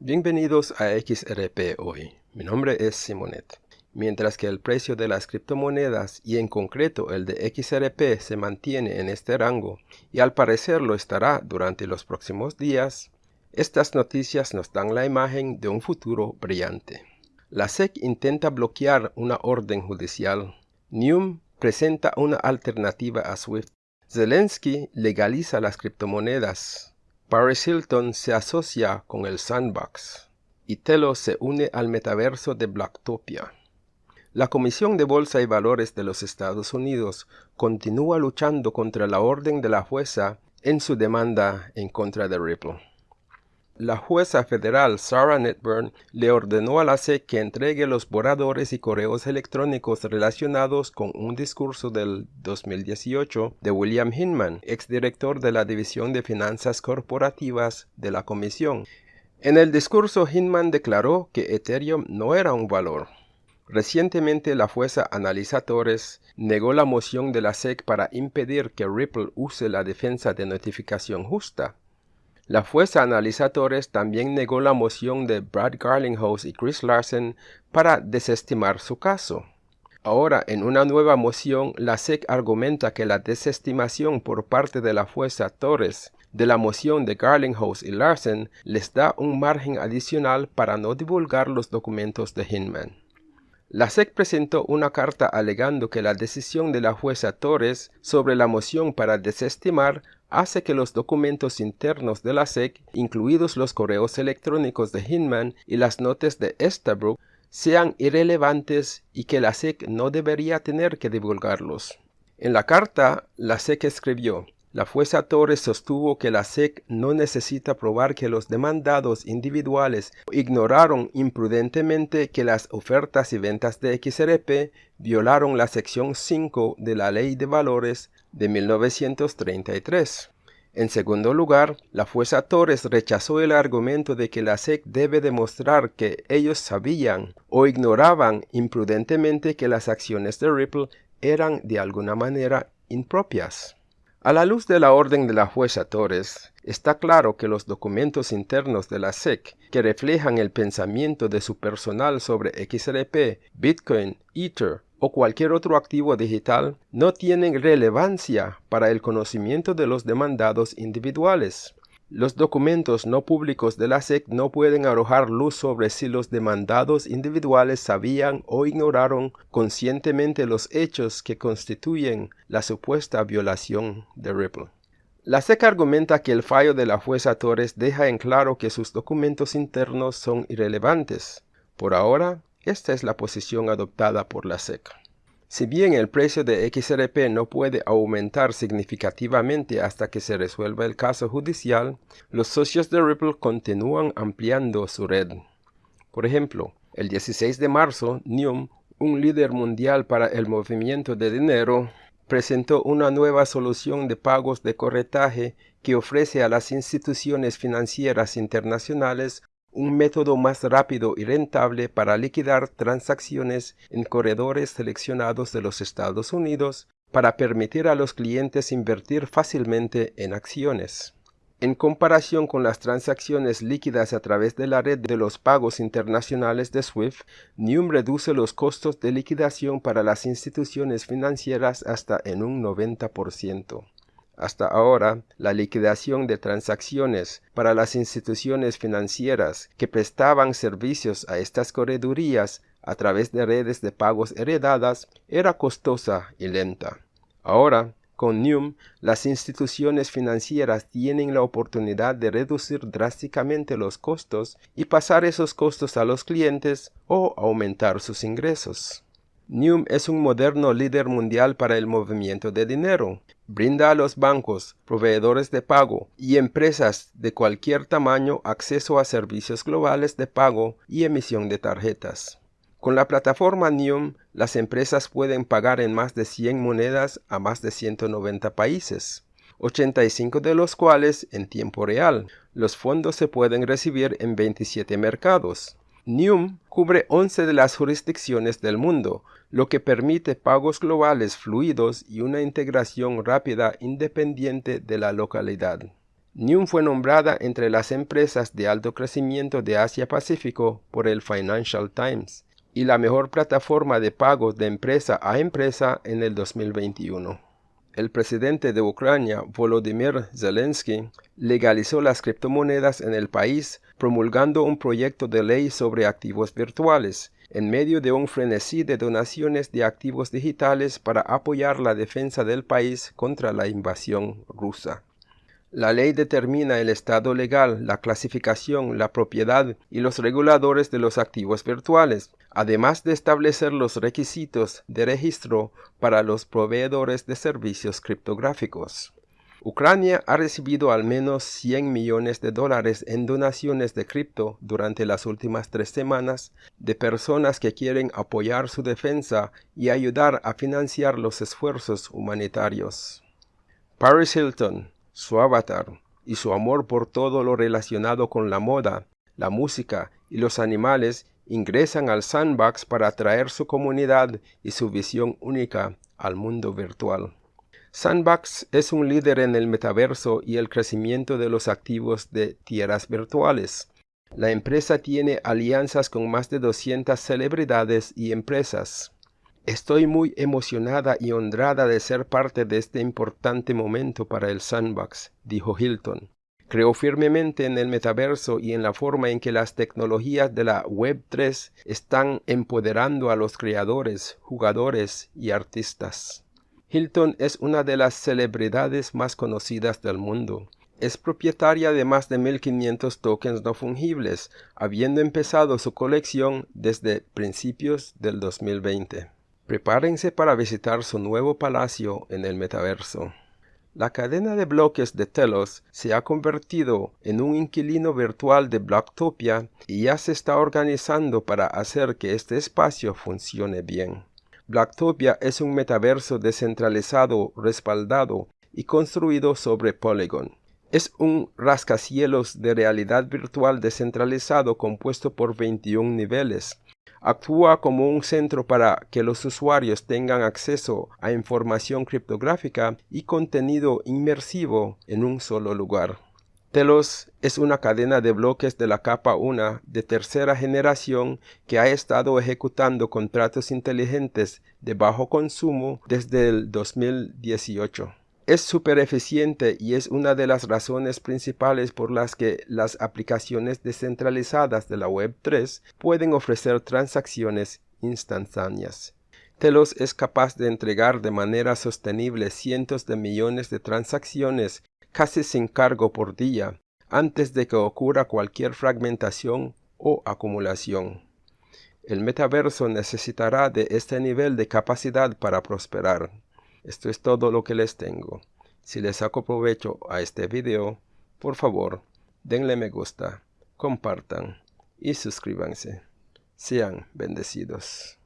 Bienvenidos a XRP hoy. Mi nombre es Simonet. Mientras que el precio de las criptomonedas y en concreto el de XRP se mantiene en este rango y al parecer lo estará durante los próximos días, estas noticias nos dan la imagen de un futuro brillante. La SEC intenta bloquear una orden judicial. Neum presenta una alternativa a SWIFT. Zelensky legaliza las criptomonedas. Paris Hilton se asocia con el Sandbox y Telo se une al metaverso de Blacktopia. La Comisión de Bolsa y Valores de los Estados Unidos continúa luchando contra la orden de la jueza en su demanda en contra de Ripple. La jueza federal Sarah Netburn le ordenó a la SEC que entregue los borradores y correos electrónicos relacionados con un discurso del 2018 de William Hinman, exdirector de la División de Finanzas Corporativas de la Comisión. En el discurso Hinman declaró que Ethereum no era un valor. Recientemente la jueza Analisa Torres negó la moción de la SEC para impedir que Ripple use la defensa de notificación justa la jueza analizadores también negó la moción de Brad Garlinghouse y Chris Larsen para desestimar su caso. Ahora, en una nueva moción, la SEC argumenta que la desestimación por parte de la jueza Torres de la moción de Garlinghouse y Larsen les da un margen adicional para no divulgar los documentos de Hinman. La SEC presentó una carta alegando que la decisión de la jueza Torres sobre la moción para desestimar hace que los documentos internos de la SEC, incluidos los correos electrónicos de Hinman y las notas de Estabrook, sean irrelevantes y que la SEC no debería tener que divulgarlos. En la carta, la SEC escribió, la jueza Torres sostuvo que la SEC no necesita probar que los demandados individuales ignoraron imprudentemente que las ofertas y ventas de XRP violaron la sección 5 de la Ley de Valores de 1933. En segundo lugar, la jueza Torres rechazó el argumento de que la SEC debe demostrar que ellos sabían o ignoraban imprudentemente que las acciones de Ripple eran de alguna manera impropias. A la luz de la orden de la jueza Torres, está claro que los documentos internos de la SEC que reflejan el pensamiento de su personal sobre XRP, Bitcoin, Ether o cualquier otro activo digital no tienen relevancia para el conocimiento de los demandados individuales. Los documentos no públicos de la SEC no pueden arrojar luz sobre si los demandados individuales sabían o ignoraron conscientemente los hechos que constituyen la supuesta violación de Ripple. La SEC argumenta que el fallo de la jueza Torres deja en claro que sus documentos internos son irrelevantes. Por ahora, esta es la posición adoptada por la SEC. Si bien el precio de XRP no puede aumentar significativamente hasta que se resuelva el caso judicial, los socios de Ripple continúan ampliando su red. Por ejemplo, el 16 de marzo, Neum, un líder mundial para el movimiento de dinero, presentó una nueva solución de pagos de corretaje que ofrece a las instituciones financieras internacionales un método más rápido y rentable para liquidar transacciones en corredores seleccionados de los Estados Unidos para permitir a los clientes invertir fácilmente en acciones. En comparación con las transacciones líquidas a través de la red de los pagos internacionales de SWIFT, Neum reduce los costos de liquidación para las instituciones financieras hasta en un 90%. Hasta ahora, la liquidación de transacciones para las instituciones financieras que prestaban servicios a estas corredurías a través de redes de pagos heredadas era costosa y lenta. Ahora, con Neum, las instituciones financieras tienen la oportunidad de reducir drásticamente los costos y pasar esos costos a los clientes o aumentar sus ingresos. Neum es un moderno líder mundial para el movimiento de dinero. Brinda a los bancos, proveedores de pago y empresas de cualquier tamaño acceso a servicios globales de pago y emisión de tarjetas. Con la plataforma Neum, las empresas pueden pagar en más de 100 monedas a más de 190 países, 85 de los cuales en tiempo real. Los fondos se pueden recibir en 27 mercados. Neum cubre 11 de las jurisdicciones del mundo, lo que permite pagos globales fluidos y una integración rápida independiente de la localidad. NIUM fue nombrada entre las empresas de alto crecimiento de Asia-Pacífico por el Financial Times y la mejor plataforma de pagos de empresa a empresa en el 2021. El presidente de Ucrania, Volodymyr Zelensky, legalizó las criptomonedas en el país promulgando un proyecto de ley sobre activos virtuales, en medio de un frenesí de donaciones de activos digitales para apoyar la defensa del país contra la invasión rusa. La ley determina el estado legal, la clasificación, la propiedad y los reguladores de los activos virtuales, además de establecer los requisitos de registro para los proveedores de servicios criptográficos. Ucrania ha recibido al menos 100 millones de dólares en donaciones de cripto durante las últimas tres semanas de personas que quieren apoyar su defensa y ayudar a financiar los esfuerzos humanitarios. Paris Hilton, su avatar y su amor por todo lo relacionado con la moda, la música y los animales ingresan al sandbox para atraer su comunidad y su visión única al mundo virtual. Sandbox es un líder en el metaverso y el crecimiento de los activos de tierras virtuales. La empresa tiene alianzas con más de 200 celebridades y empresas. Estoy muy emocionada y honrada de ser parte de este importante momento para el Sandbox, dijo Hilton. Creo firmemente en el metaverso y en la forma en que las tecnologías de la Web3 están empoderando a los creadores, jugadores y artistas. Hilton es una de las celebridades más conocidas del mundo. Es propietaria de más de 1.500 tokens no fungibles, habiendo empezado su colección desde principios del 2020. Prepárense para visitar su nuevo palacio en el metaverso. La cadena de bloques de Telos se ha convertido en un inquilino virtual de Blocktopia y ya se está organizando para hacer que este espacio funcione bien. Blocktopia es un metaverso descentralizado, respaldado y construido sobre Polygon. Es un rascacielos de realidad virtual descentralizado compuesto por 21 niveles, actúa como un centro para que los usuarios tengan acceso a información criptográfica y contenido inmersivo en un solo lugar. Telos es una cadena de bloques de la capa 1 de tercera generación que ha estado ejecutando contratos inteligentes de bajo consumo desde el 2018 es súper eficiente y es una de las razones principales por las que las aplicaciones descentralizadas de la Web3 pueden ofrecer transacciones instantáneas. Telos es capaz de entregar de manera sostenible cientos de millones de transacciones casi sin cargo por día antes de que ocurra cualquier fragmentación o acumulación. El metaverso necesitará de este nivel de capacidad para prosperar. Esto es todo lo que les tengo. Si les saco provecho a este video, por favor, denle me gusta, compartan y suscríbanse. Sean bendecidos.